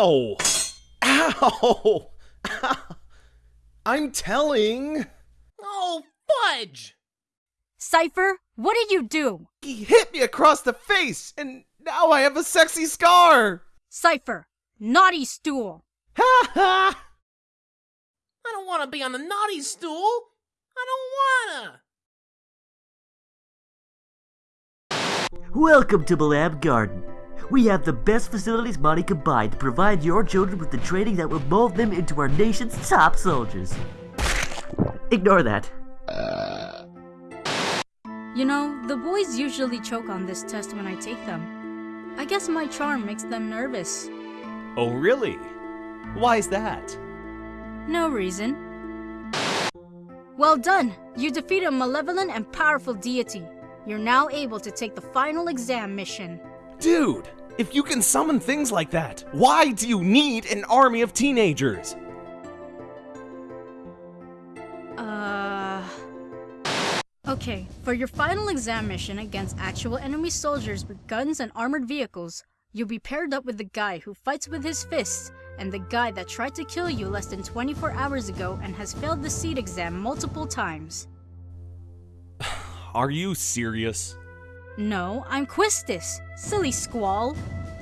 Ow! Ow! I'm telling. Oh, fudge! Seifer, what did you do? He hit me across the face, and now I have a sexy scar. Seifer, naughty stool. Ha ha! I don't want to be on the naughty stool. I don't wanna. Welcome to Balamb Garden. We have the best facilities money could buy to provide your children with the training that will mold them into our nation's top soldiers. Ignore that. You know, the boys usually choke on this test when I take them. I guess my charm makes them nervous. Oh, really? Why is that? No reason. Well done! You defeated a malevolent and powerful deity. You're now able to take the final exam mission. Dude, if you can summon things like that, why do you need an army of teenagers? Uh. Okay, for your final exam mission against actual enemy soldiers with guns and armored vehicles, you'll be paired up with the guy who fights with his fists and the guy that tried to kill you less than 24 hours ago and has failed the seed exam multiple times. Are you serious? No, I'm Quistis, silly squall.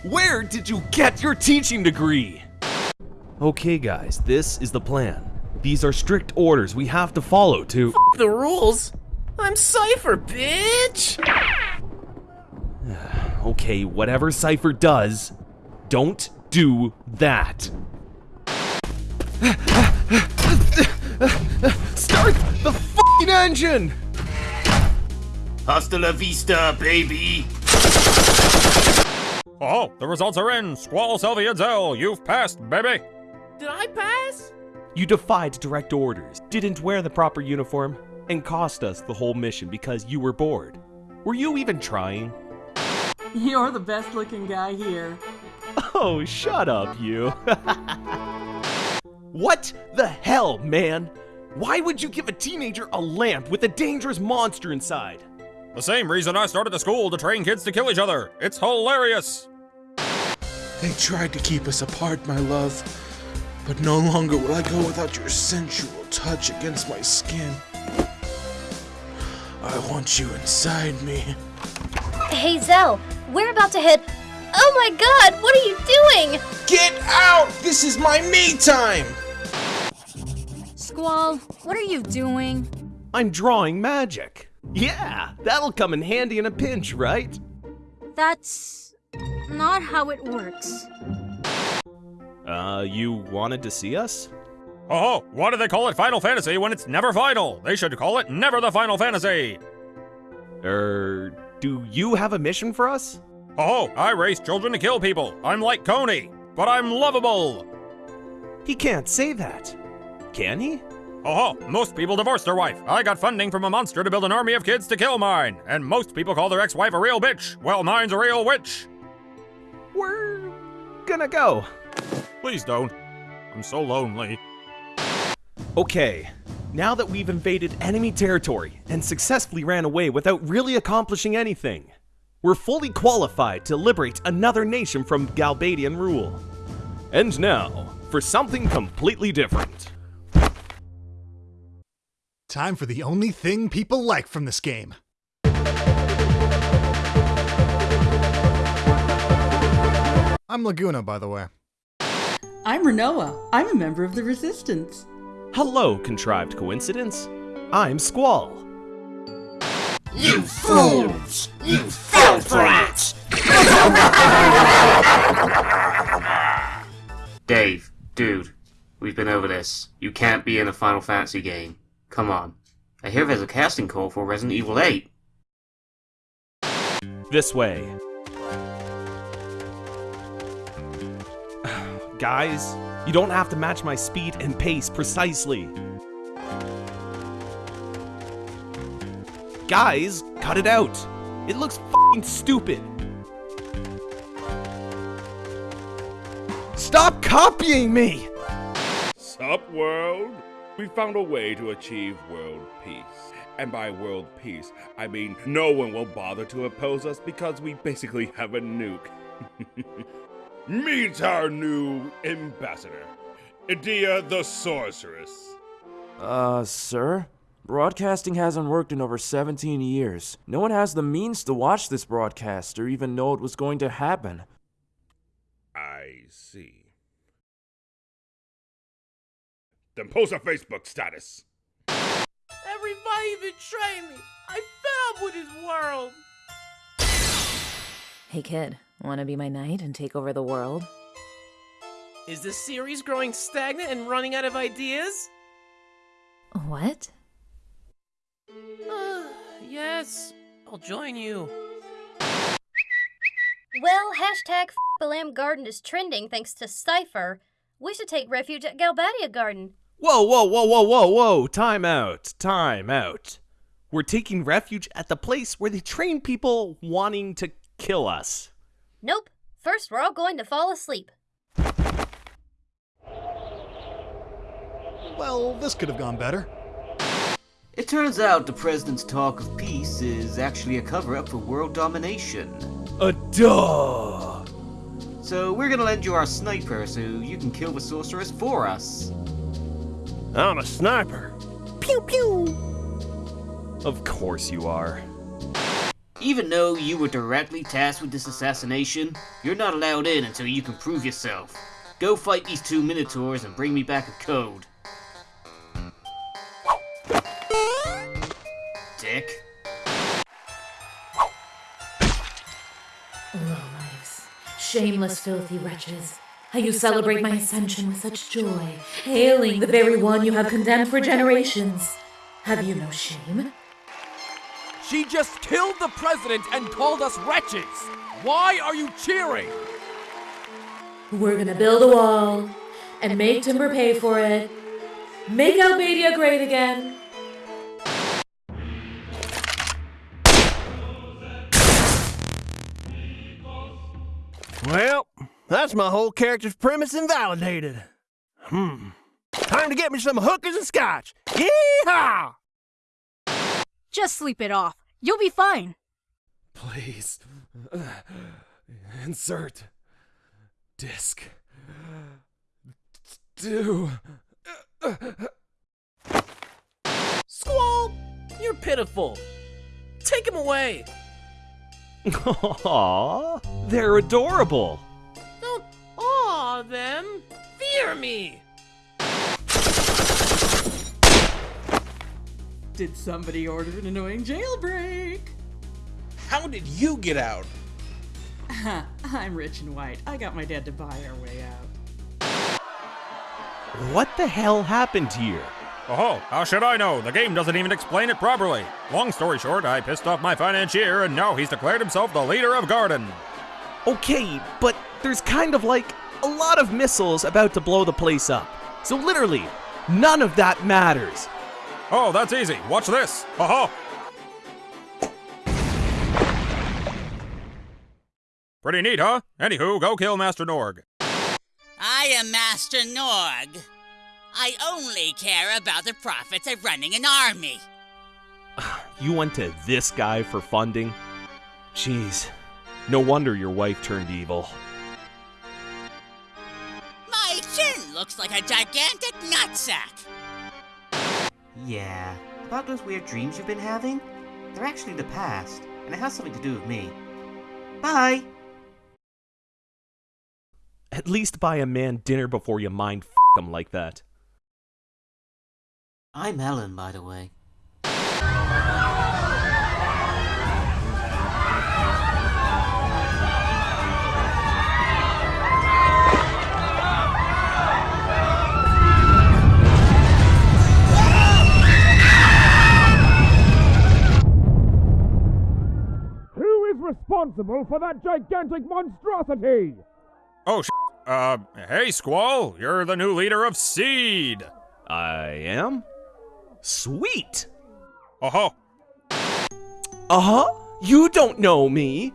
Where did you get your teaching degree? Okay, guys, this is the plan. These are strict orders we have to follow to. The rules? I'm Seifer, bitch! Okay, whatever Seifer does, don't do that. Start the fucking engine! Hasta la vista, baby! Oh, the results are in! Squall Selphie Zell, you've passed, baby! Did I pass? You defied direct orders, didn't wear the proper uniform, and cost us the whole mission because you were bored. Were you even trying? You're the best looking guy here. Oh, shut up, you. what the hell, man? Why would you give a teenager a lamp with a dangerous monster inside? The same reason I started the school to train kids to kill each other. It's hilarious! They tried to keep us apart, my love. But no longer will I go without your sensual touch against my skin. I want you inside me. Hey Zell, we're about to head. Oh my god, what are you doing? Get out! This is my me time! Squall, what are you doing? I'm drawing magic. Yeah, that'll come in handy in a pinch, right? That's not how it works. Uh, you wanted to see us? Oh, why do they call it Final Fantasy when it's never final? They should call it Never the Final Fantasy! Er, do you have a mission for us? Oh, I raise children to kill people. I'm like Kony, but I'm lovable. He can't say that. Can he? Oh, most people divorce their wife. I got funding from a monster to build an army of kids to kill mine. And most people call their ex-wife a real bitch. Well, mine's a real witch. We're gonna go. Please don't. I'm so lonely. Okay, now that we've invaded enemy territory and successfully ran away without really accomplishing anything, we're fully qualified to liberate another nation from Galbadian rule. And now, for something completely different. Time for the only thing people like from this game. I'm Laguna, by the way. I'm Rinoa. I'm a member of the Resistance. Hello, contrived coincidence. I'm Squall. You fools! You filth rats! Dave, dude, we've been over this. You can't be in a Final Fantasy game. Come on. I hear there's a casting call for Resident Evil 8. This way. Guys, you don't have to match my speed and pace precisely. Guys, cut it out. It looks fing stupid. Stop copying me! Sup, world? We found a way to achieve world peace. And by world peace, I mean no one will bother to oppose us because we basically have a nuke. Meet our new ambassador, Edea the Sorceress. Uh, sir? Broadcasting hasn't worked in over 17 years. No one has the means to watch this broadcast or even know it was going to happen. I Then post a Facebook status. Everybody betrayed me. I fed up with his world. Hey kid, wanna be my knight and take over the world? Is this series growing stagnant and running out of ideas? What? Uh, yes, I'll join you. Well, hashtag Balamb Garden is trending thanks to Seifer. We should take refuge at Galbadia Garden. Whoa, whoa, whoa, whoa, whoa, whoa! Time out! Time out! We're taking refuge at the place where they train people wanting to kill us. Nope. First, we're all going to fall asleep. Well, this could have gone better. It turns out the president's talk of peace is actually a cover up for world domination. A duh! So we're gonna lend you our sniper so you can kill the sorceress for us. I'm a sniper. Pew pew! Of course you are. Even though you were directly tasked with this assassination, you're not allowed in until you can prove yourself. Go fight these two minotaurs and bring me back a code. Dick. Lowlifes, shameless, filthy wretches. How you celebrate my ascension with such joy, hailing the very one you have condemned for generations. Have you no shame? She just killed the president and called us wretches. Why are you cheering? We're gonna build a wall and make Timber pay for it. Make Albadia great again. That's my whole character's premise invalidated. Hmm. Time to get me some hookers and scotch. Yeehaw! Just sleep it off. You'll be fine. Please. Insert. Disc. Do. Squall! You're pitiful. Take him away. Aww, they're adorable. Don't them. Fear me. Did somebody order an annoying jailbreak? How did you get out? I'm rich and white. I got my dad to buy our way out. What the hell happened here? Oh, how should I know? The game doesn't even explain it properly. Long story short, I pissed off my financier, and now he's declared himself the leader of Garden. Okay, but there's kind of like a lot of missiles about to blow the place up. So literally, none of that matters. Oh, that's easy. Watch this. Haha. Pretty neat, huh? Anywho, go kill Master Norg. I am Master Norg. I only care about the profits of running an army. You went to this guy for funding? Jeez, no wonder your wife turned evil. Looks like a gigantic nutsack. Yeah, about those weird dreams you've been having? They're actually the past, and it has something to do with me. Bye! At least buy a man dinner before you mind f him like that. I'm Ellone, by the way. Responsible for that gigantic monstrosity? Oh, sh- uh, hey, Squall, you're the new leader of Seed. I am? Sweet! Uh huh. Uh huh? You don't know me!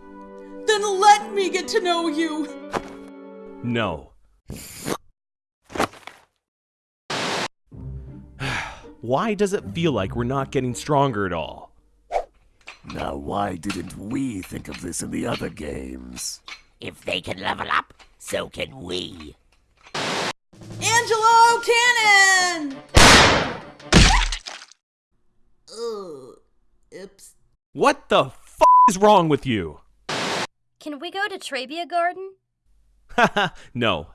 Then let me get to know you. No. Why does it feel like we're not getting stronger at all? Now, why didn't we think of this in the other games? If they can level up, so can we. Angelo Cannon! Ugh. Oops. What the f is wrong with you? Can we go to Trabia Garden? Haha, no.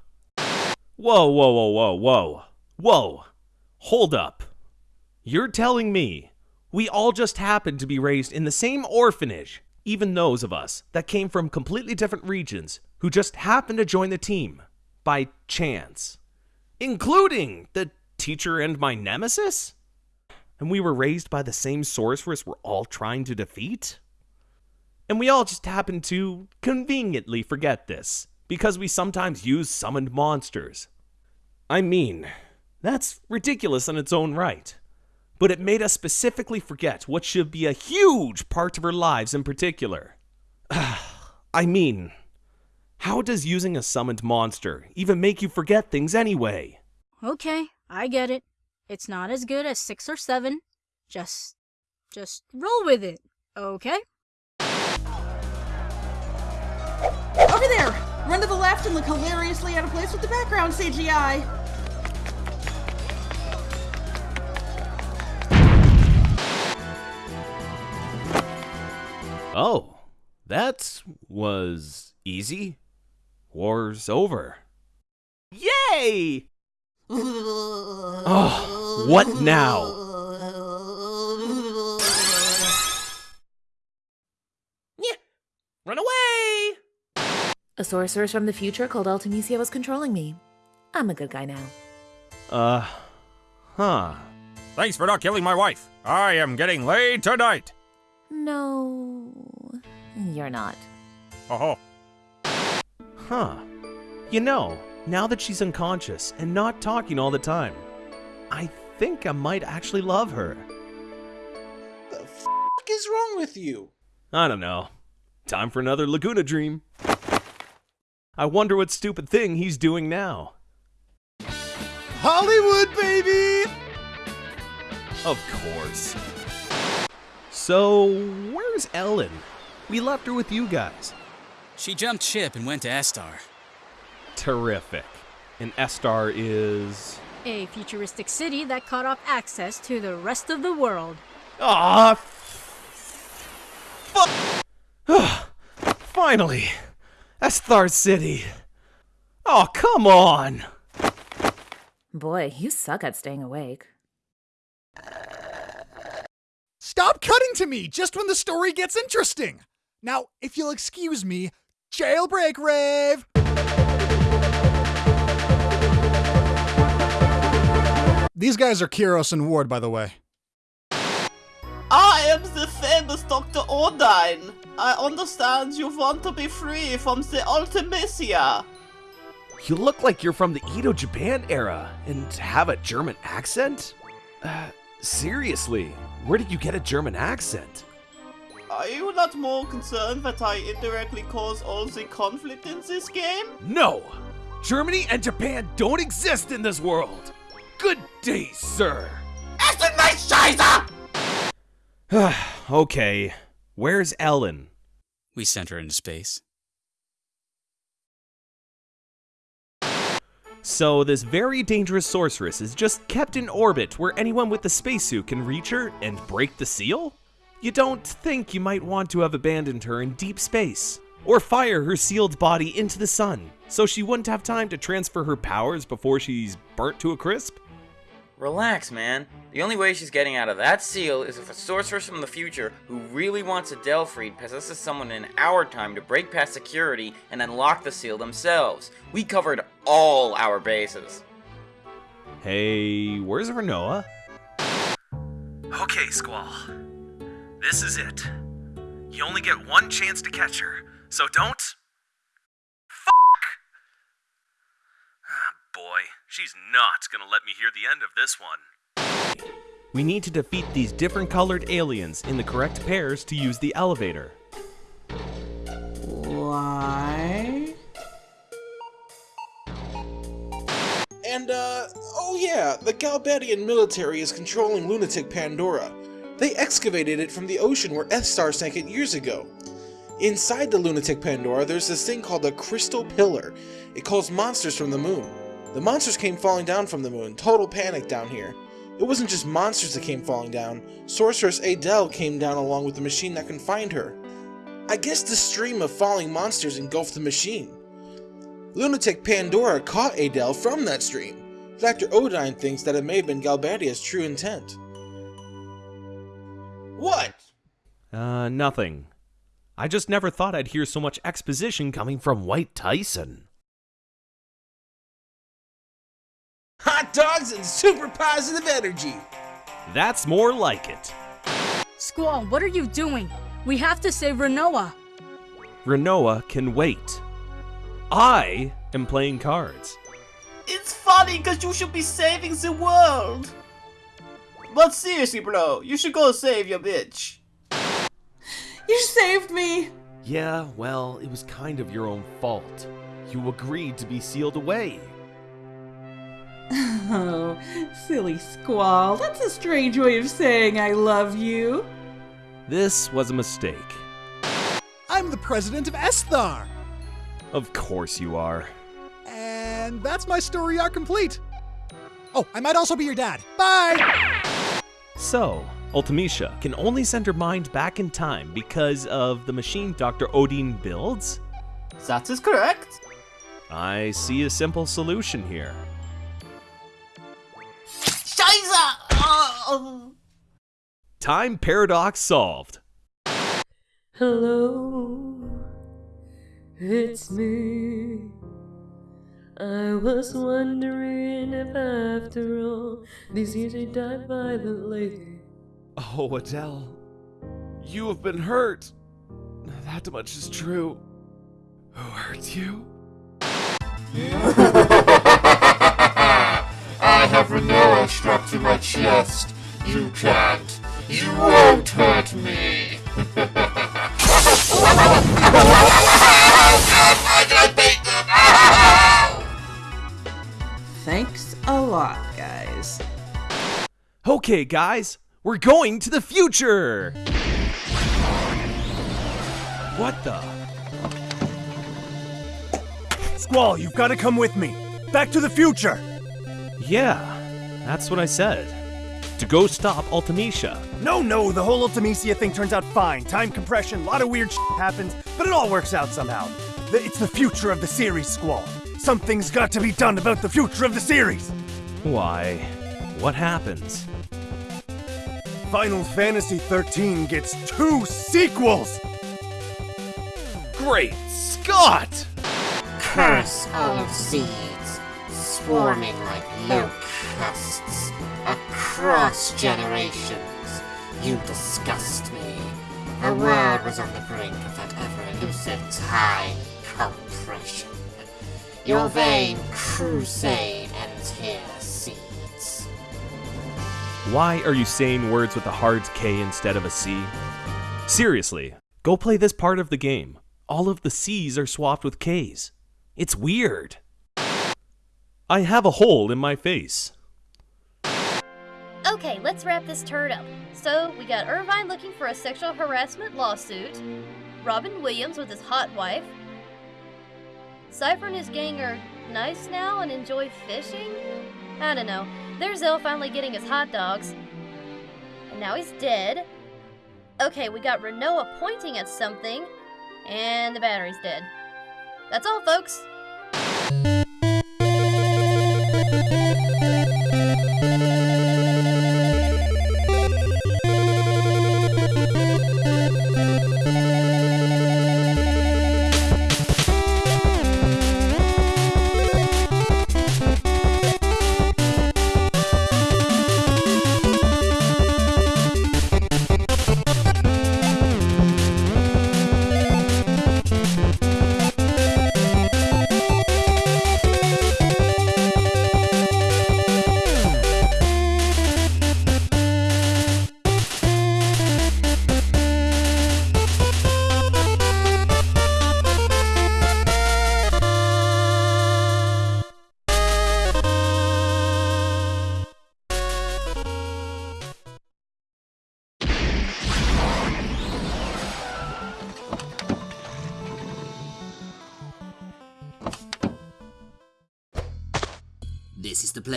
Whoa, whoa, whoa, whoa, whoa. Whoa. Hold up. You're telling me we all just happened to be raised in the same orphanage, even those of us that came from completely different regions who just happened to join the team by chance, including the teacher and my nemesis? And we were raised by the same sorceress we're all trying to defeat? And we all just happen to conveniently forget this because we sometimes use summoned monsters. I mean, that's ridiculous in its own right. But it made us specifically forget what should be a huge part of our lives in particular. I mean, how does using a summoned monster even make you forget things anyway? Okay, I get it. It's not as good as 6 or 7. Just just roll with it, okay? Over there! Run to the left and look hilariously out of place with the background CGI. Oh, that was easy. War's over. Yay! Oh, what now? Run away! A sorceress from the future called Artemisia was controlling me. I'm a good guy now. Uh, huh. Thanks for not killing my wife. I am getting laid tonight. No, you're not. Oh. Huh. You know, now that she's unconscious and not talking all the time, I think I might actually love her. The f is wrong with you? I don't know. Time for another Laguna dream. I wonder what stupid thing he's doing now. Hollywood, baby! Of course. So, where's Ellone? We left her with you guys. She jumped ship and went to Esthar. Terrific. And Esthar is. A futuristic city that cut off access to the rest of the world. Ah, fuck! Finally! Esthar City! Oh, come on! Boy, you suck at staying awake. Stop cutting to me just when the story gets interesting! Now, if you'll excuse me, jailbreak rave! These guys are Kiros and Ward, by the way. I am the famous Dr. Odine. I understand you want to be free from the Ultimecia. You look like you're from the Edo Japan era and have a German accent? Uh, seriously, where did you get a German accent? Are you not more concerned that I indirectly cause all the conflict in this game? No! Germany and Japan don't exist in this world! Good day, sir! Essen mich Scheiße! okay, where's Ellone? We sent her into space. So, this very dangerous sorceress is just kept in orbit where anyone with the spacesuit can reach her and break the seal? You don't think you might want to have abandoned her in deep space, or fire her sealed body into the sun so she wouldn't have time to transfer her powers before she's burnt to a crisp? Relax, man. The only way she's getting out of that seal is if a sorceress from the future who really wants Adele freed possesses someone in our time to break past security and unlock the seal themselves. We covered all our bases. Hey, where's Rinoa? Okay, Squall. This is it. You only get one chance to catch her, so don't. Fuck! Ah, boy, she's not gonna let me hear the end of this one. We need to defeat these different colored aliens in the correct pairs to use the elevator. Why? And, uh, oh yeah, the Galbadian military is controlling lunatic Pandora. They excavated it from the ocean where Esthar sank it years ago. Inside the lunatic Pandora, there's this thing called a crystal pillar. It calls monsters from the moon. The monsters came falling down from the moon. Total panic down here. It wasn't just monsters that came falling down. Sorceress Adele came down along with the machine that can find her. I guess the stream of falling monsters engulfed the machine. Lunatic Pandora caught Adele from that stream. Dr. Odine thinks that it may have been Galbadia's true intent. What? Uh, nothing. I just never thought I'd hear so much exposition coming from White Tyson. Hot dogs and super positive energy! That's more like it. Squall, what are you doing? We have to save Rinoa. Rinoa can wait. I am playing cards. It's funny because you should be saving the world. But seriously, bro, you should go save your bitch. You saved me! Yeah, well, it was kind of your own fault. You agreed to be sealed away. Oh, silly Squall. That's a strange way of saying I love you. This was a mistake. I'm the president of Esthar, Of course you are. and that's my story arc complete. Oh, I might also be your dad. Bye! So, Ultimecia can only send her mind back in time because of the machine Dr. Odine builds? That is correct. I see a simple solution here. Scheiße! Oh. Time paradox solved. Hello, it's me. I was wondering if after all these years you died violently. Oh, Adele. You have been hurt. That much is true. Who hurt you? I have Rinoa strapped to my chest. You can't. You won't hurt me. Thanks a lot, guys. Okay, guys, we're going to the future! What the? Squall, you've got to come with me. Back to the future. Yeah, that's what I said. To go stop Ultimecia. No, no, the whole Ultimecia thing turns out fine. Time compression, a lot of weird shit happens, but it all works out somehow. The- It's the future of the series, Squall. Something's got to be done about the future of the series. Why? What happens? Final Fantasy XIII gets two sequels! Great Scott! Curse all of seeds, swarming like locusts across generations. You disgust me. The world was on the brink of that ever elusive time compression. Your vain crusade ends here, seeds. Why are you saying words with a hard K instead of a C? Seriously, go play this part of the game. All of the C's are swapped with K's. It's weird. I have a hole in my face. Okay, let's wrap this turd up. So, we got Irvine looking for a sexual harassment lawsuit, Robin Williams with his hot wife, Seifer and his gang are nice now and enjoy fishing? I don't know. There's Zell finally getting his hot dogs. And now he's dead. Okay, we got Rinoa pointing at something, and the battery's dead. That's all, folks.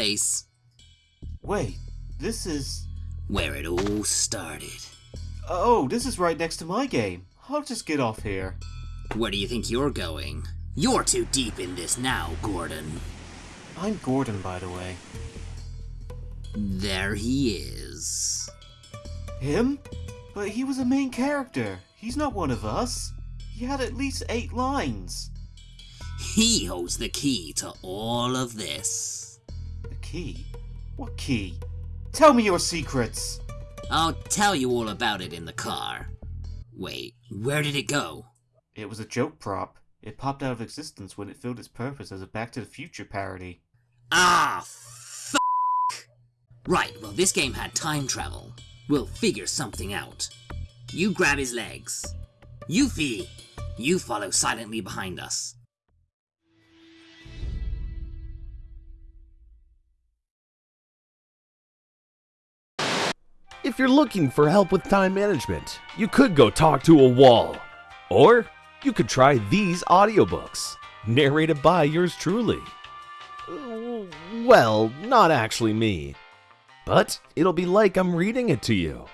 Place Wait, this is. where it all started. Oh, this is right next to my game. I'll just get off here. Where do you think you're going? You're too deep in this now, Gordon. I'm Gordon, by the way. There he is. Him? But he was a main character. He's not one of us. He had at least eight lines. He holds the key to all of this. Key? What key? Tell me your secrets! I'll tell you all about it in the car. Wait, where did it go? It was a joke prop. It popped out of existence when it filled its purpose as a Back to the Future parody. Ah, f. Right, well, this game had time travel. We'll figure something out. You grab his legs. Yuffie, you follow silently behind us. If you're looking for help with time management, you could go talk to a wall. Or you could try these audiobooks, narrated by yours truly. Well, not actually me. But it'll be like I'm reading it to you.